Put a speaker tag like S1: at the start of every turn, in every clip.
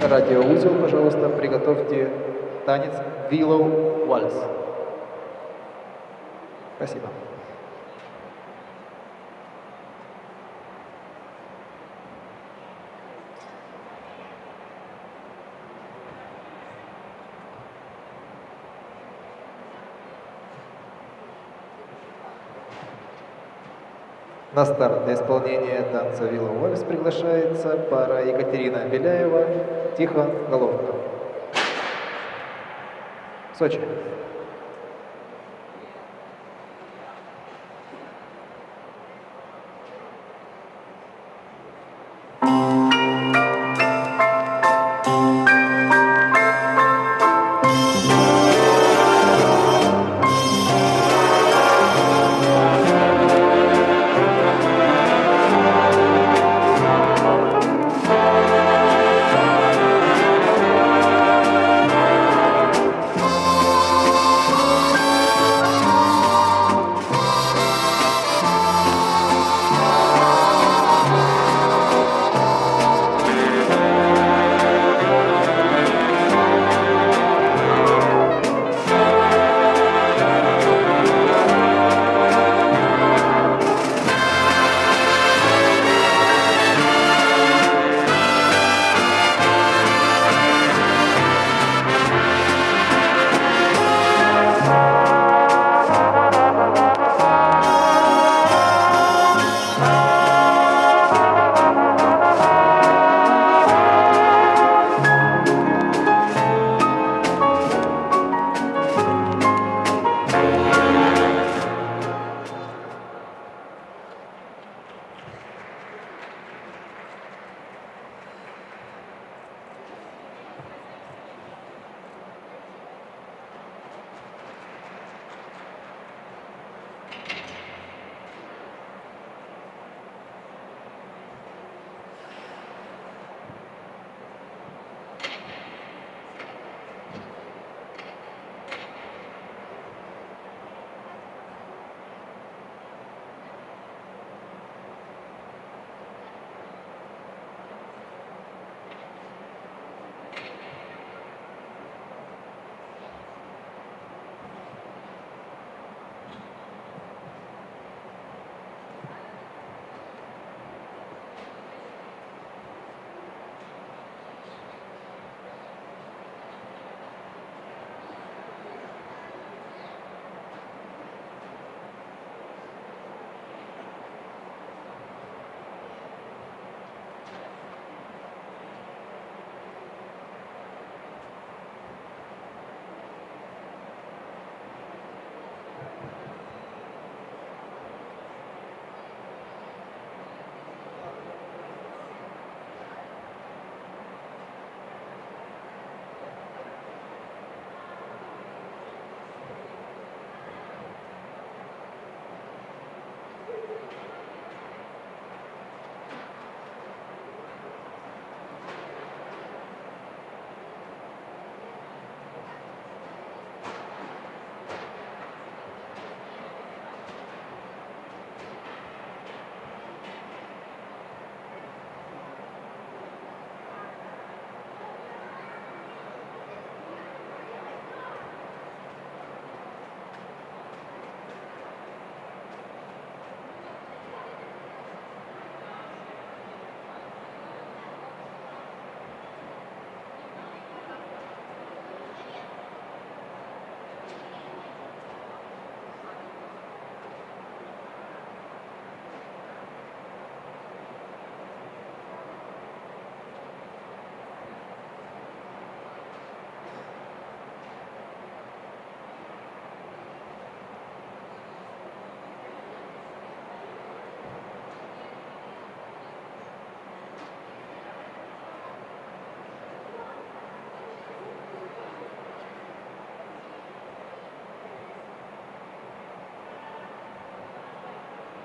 S1: Радиоузел, пожалуйста, приготовьте танец Willow Waltz. Спасибо. На старт для исполнения танца Вилла Уэльс приглашается пара Екатерина Беляева, Тихон Головка. Сочи.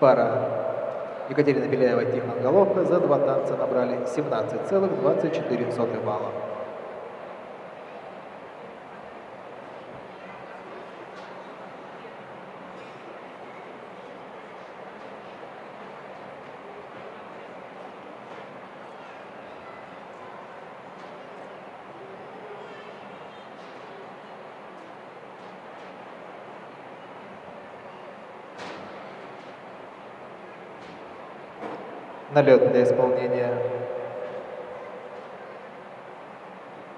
S1: Пара Екатерина Беляева и Тихон Головка за два танца набрали 17,24 балла. На лед для исполнения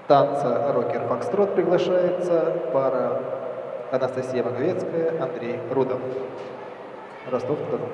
S1: танца рокер-фокстрот приглашается пара Анастасия Маговецкая, Андрей Рудов. Ростов-на-Дону.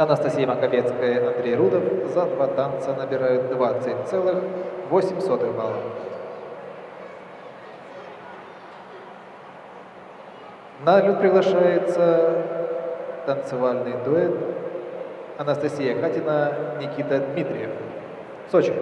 S1: Анастасия Маковецкая, Андрей Рудов за два танца набирают 20,8 балла. На лед приглашается танцевальный дуэт Анастасия Катина, Никита Дмитриев. Сочи.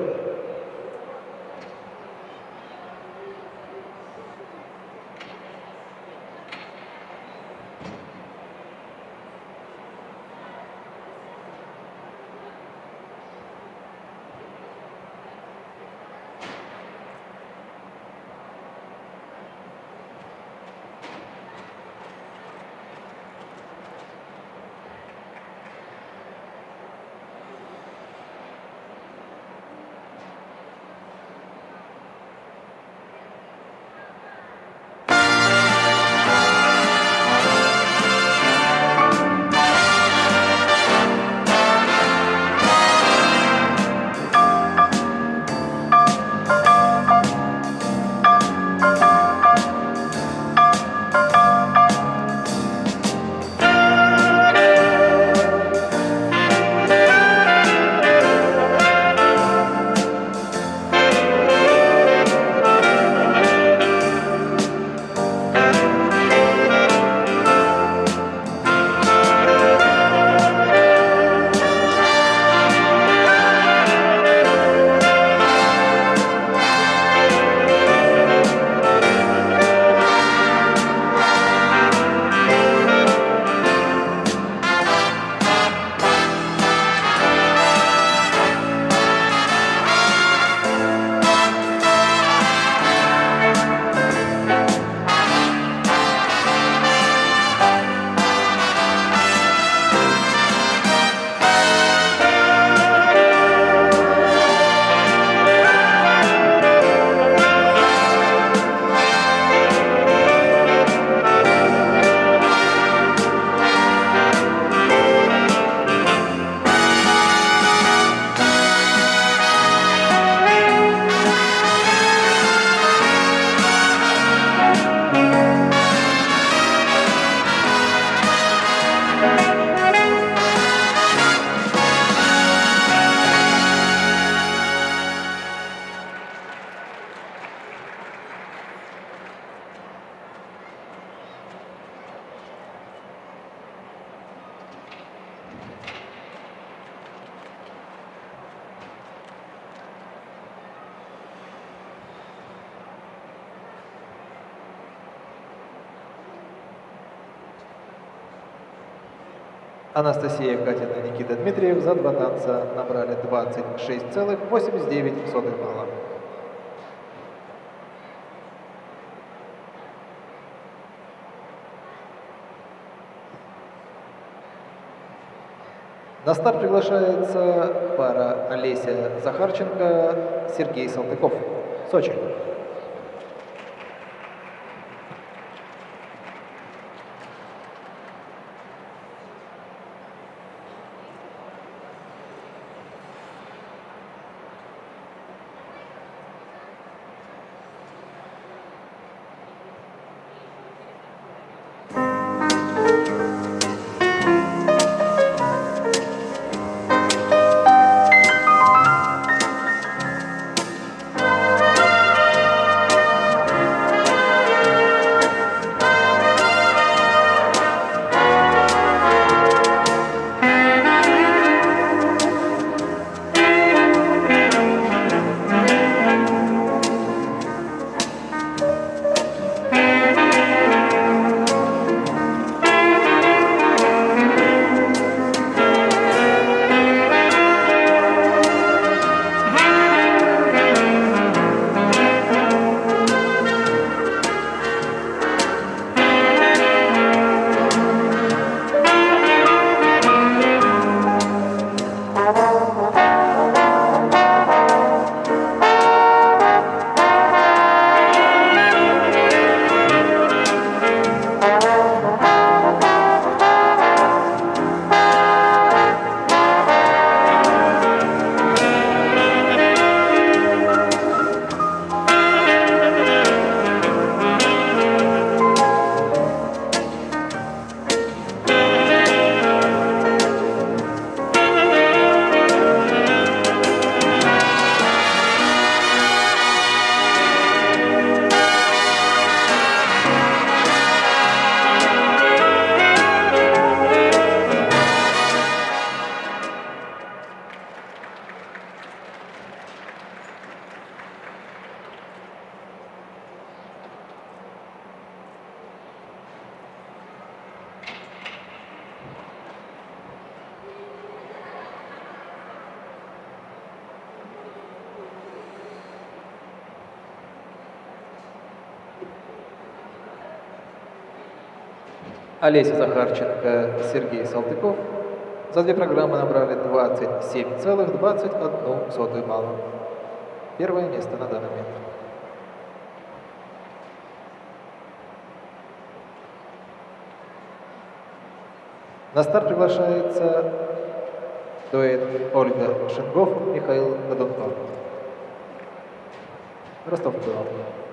S1: Анастасия Катина и Никита Дмитриев за два танца набрали 26,89 балла. На старт приглашается пара Олеся Захарченко, Сергей Салтыков. Сочи. Олеся Захарченко, Сергей Салтыков. За две программы набрали 27,21 балла. Первое место на данный момент. На старт приглашается дуэт Ольга Шингов, Михаил Годунков. Ростов-на-Дону.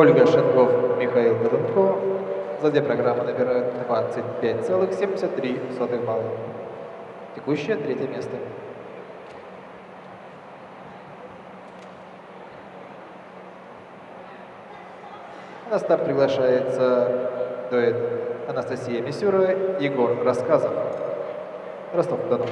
S1: Ольга Шенгов, Михаил Голунко. За две программы набирают 25,73 балла. Текущее третье место. На старт приглашается дуэт Анастасия Мисюра, Егор Рассказов. Ростов-на-Дону.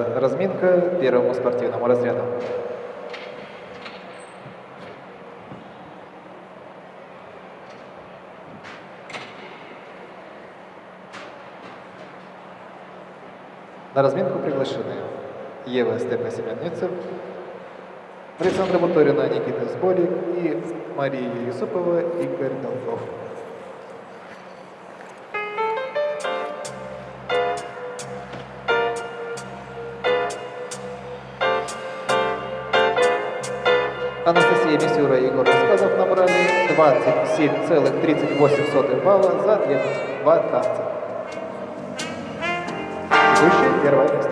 S1: Разрешается разминка первому спортивному разряду. На разминку приглашены Ева Степа Семенницев, Александра Буторина, Никита Сболик и Мария Юсупова, Игорь Долгов. 27,38 балла за две, два танца. Текущее первое место.